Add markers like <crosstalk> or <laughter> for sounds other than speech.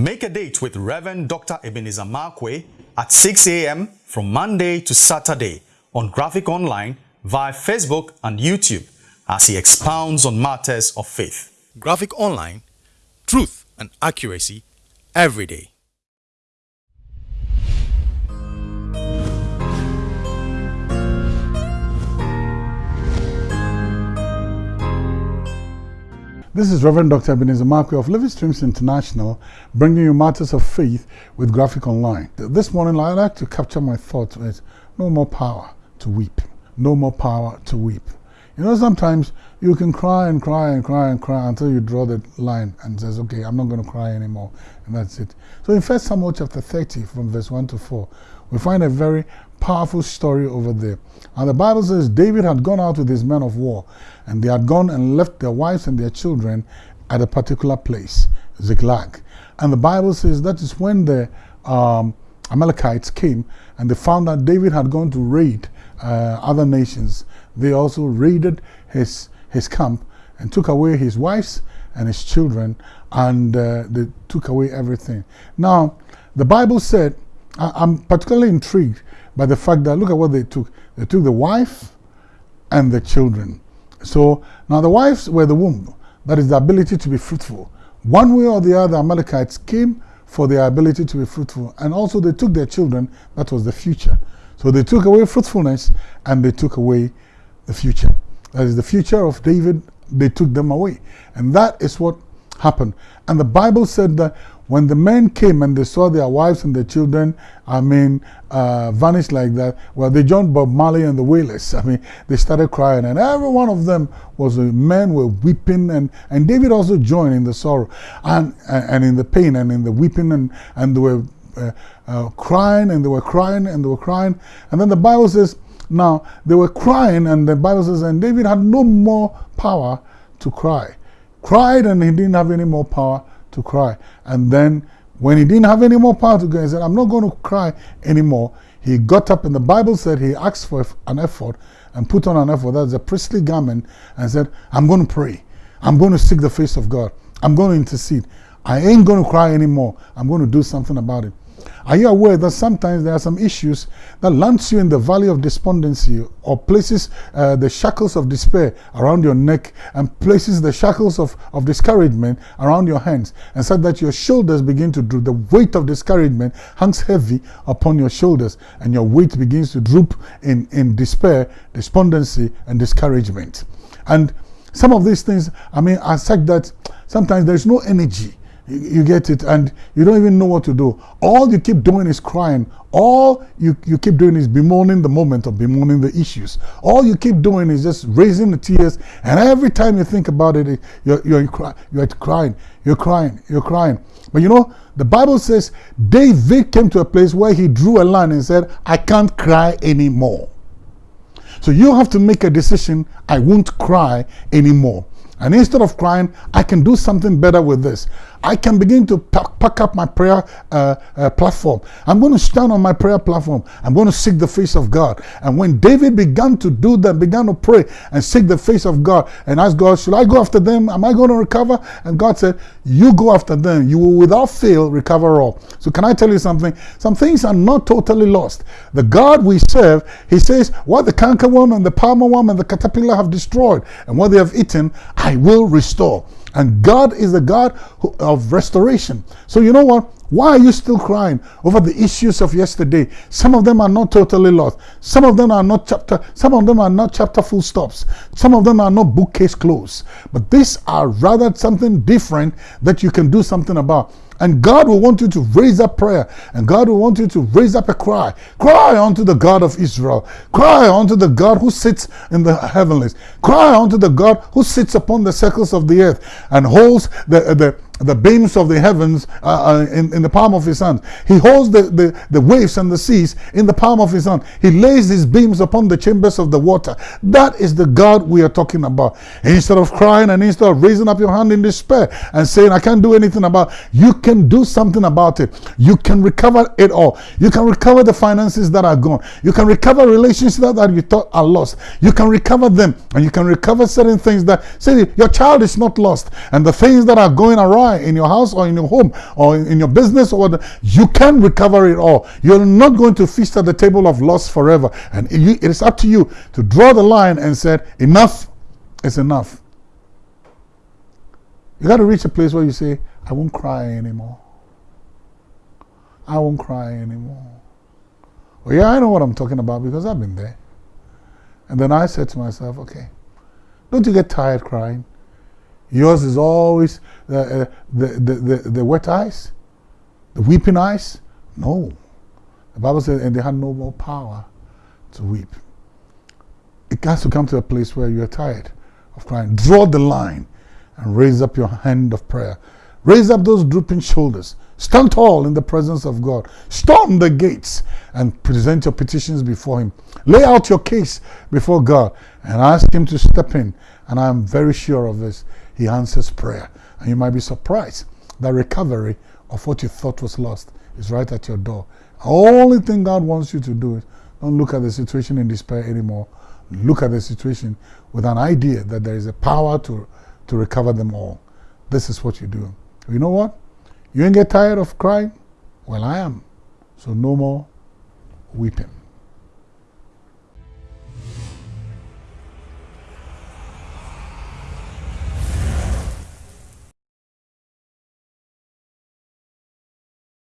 Make a date with Reverend Dr. Ebenezer Markwei at 6 a.m. from Monday to Saturday on Graphic Online via Facebook and YouTube as he expounds on matters of faith. Graphic Online, truth and accuracy every day. This is Reverend Dr. Ebenezer Markwei of Living Streams International, bringing you matters of faith with Graphic Online. This morning, I'd like to capture my thoughts with no more power to weep. No more power to weep. You know, sometimes you can cry and cry and cry and cry until you draw the line and says, okay, I'm not going to cry anymore. And that's it. So in 1 Samuel chapter 30, from verse 1 to 4, we find a very powerful story over there. And the Bible says David had gone out with his men of war, and they had gone and left their wives and their children at a particular place, Ziklag. And the Bible says that is when the um, Amalekites came and they found that David had gone to raid uh, other nations. They also raided his, his camp and took away his wives and his children and uh, they took away everything. Now, the Bible said, I, I'm particularly intrigued by the fact that look at what they took. They took the wife and the children. So now the wives were the womb, that is the ability to be fruitful. One way or the other, Amalekites came for their ability to be fruitful, and also they took their children, that was the future. So they took away fruitfulness and they took away the future. That is the future of David, they took them away. And that is what happened. And the Bible said that when the men came and they saw their wives and their children, I mean, uh, vanished like that, well, they joined Bob Marley and the Wailers. <laughs> I mean, they started crying, and every one of them was, uh, men were weeping, and, and David also joined in the sorrow and, and in the pain and in the weeping, and, and they were uh, uh, crying, and they were crying, and they were crying. And then the Bible says, now, they were crying, and the Bible says, and David had no more power to cry. Cried, and he didn't have any more power to cry. And then when he didn't have any more power to go, he said, I'm not going to cry anymore. He got up and the Bible said he asked for an ephod and put on an ephod, that's a priestly garment, and said, I'm going to pray. I'm going to seek the face of God. I'm going to intercede. I ain't going to cry anymore. I'm going to do something about it. Are you aware that sometimes there are some issues that lands you in the valley of despondency or places uh, the shackles of despair around your neck and places the shackles of, of discouragement around your hands and such that your shoulders begin to droop. The weight of discouragement hangs heavy upon your shoulders and your weight begins to droop in, in despair, despondency and discouragement. And some of these things, I mean, are such that sometimes there's no energy you, get it, and you don't even know what to do. All you keep doing is crying. All you, you keep doing is bemoaning the moment or bemoaning the issues. All you keep doing is just raising the tears, and every time you think about it, you're, you're, you're crying, you're crying, you're crying. But you know, the Bible says David came to a place where he drew a line and said, I can't cry anymore. So you have to make a decision, I won't cry anymore. And instead of crying, I can do something better with this. I can begin to pack, up my prayer uh, uh, platform. I'm going to stand on my prayer platform. I'm going to seek the face of God. And when David began to do that, began to pray and seek the face of God and ask God, should I go after them? Am I going to recover? And God said, you go after them. You will without fail recover all. So can I tell you something? Some things are not totally lost. The God we serve, he says, what the cankerworm and the palmer worm and the caterpillar have destroyed and what they have eaten, I will restore. And God is the God of restoration. So you know what? Why are you still crying over the issues of yesterday? Some of them are not totally lost. Some of them are not chapter, some of them are not chapter full stops. Some of them are not bookcase closed. But these are rather something different that you can do something about. And God will want you to raise up prayer. And God will want you to raise up a cry. Cry unto the God of Israel. Cry unto the God who sits in the heavenlies. Cry unto the God who sits upon the circles of the earth and holds the, the, the beams of the heavens uh, uh, in, in the palm of his hand. He holds the, the, the waves and the seas in the palm of his hand. He lays his beams upon the chambers of the water. That is the God we are talking about. Instead of crying and instead of raising up your hand in despair and saying, I can't do anything about you can do something about it. You can recover it all. You can recover the finances that are gone. You can recover relationships that, that you thought are lost. You can recover them and you can recover certain things that, say, your child is not lost and the things that are going awry in your house or in your home or in, your business or whatever, you can recover it all. You're not going to feast at the table of loss forever. And it, is up to you to draw the line and say, enough is enough. You got to reach a place where you say, I won't cry anymore. I won't cry anymore. Well, yeah, I know what I'm talking about because I've been there. And then I said to myself, okay, don't you get tired crying? Yours is always uh, uh, the, the, the, the wet eyes, the weeping eyes. No. The Bible says, and they had no more power to weep. It has to come to a place where you're tired of crying. Draw the line and raise up your hand of prayer. Raise up those drooping shoulders. Stand tall in the presence of God. Storm the gates and present your petitions before Him. Lay out your case before God and ask Him to step in. And I'm very sure of this. He answers prayer. And you might be surprised that recovery of what you thought was lost is right at your door. The only thing God wants you to do is don't look at the situation in despair anymore. Look at the situation with an idea that there is a power to, to recover them all. This is what you do. You know what? You ain't get tired of crying? Well, I am. So no more weeping.